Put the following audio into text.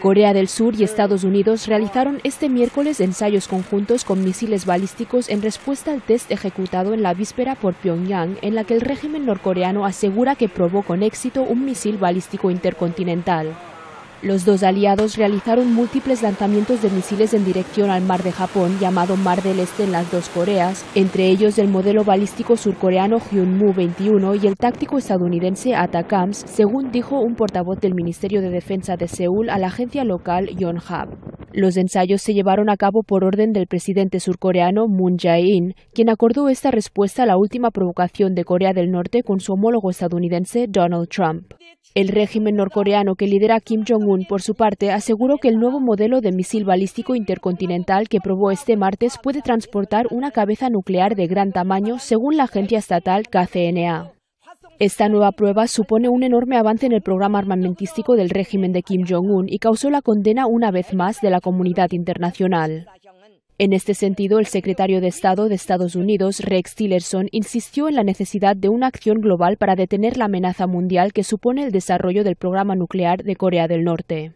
Corea del Sur y Estados Unidos realizaron este miércoles ensayos conjuntos con misiles balísticos en respuesta al test ejecutado en la víspera por Pyongyang, en la que el régimen norcoreano asegura que probó con éxito un misil balístico intercontinental. Los dos aliados realizaron múltiples lanzamientos de misiles en dirección al mar de Japón, llamado Mar del Este en las dos Coreas, entre ellos el modelo balístico surcoreano Hyunmoo 21 y el táctico estadounidense Atacams, según dijo un portavoz del Ministerio de Defensa de Seúl a la agencia local Yonhap. Los ensayos se llevaron a cabo por orden del presidente surcoreano Moon Jae-in, quien acordó esta respuesta a la última provocación de Corea del Norte con su homólogo estadounidense Donald Trump. El régimen norcoreano que lidera Kim Jong-un, por su parte, aseguró que el nuevo modelo de misil balístico intercontinental que probó este martes puede transportar una cabeza nuclear de gran tamaño, según la agencia estatal KCNA. Esta nueva prueba supone un enorme avance en el programa armamentístico del régimen de Kim Jong-un y causó la condena una vez más de la comunidad internacional. En este sentido, el secretario de Estado de Estados Unidos, Rex Tillerson, insistió en la necesidad de una acción global para detener la amenaza mundial que supone el desarrollo del programa nuclear de Corea del Norte.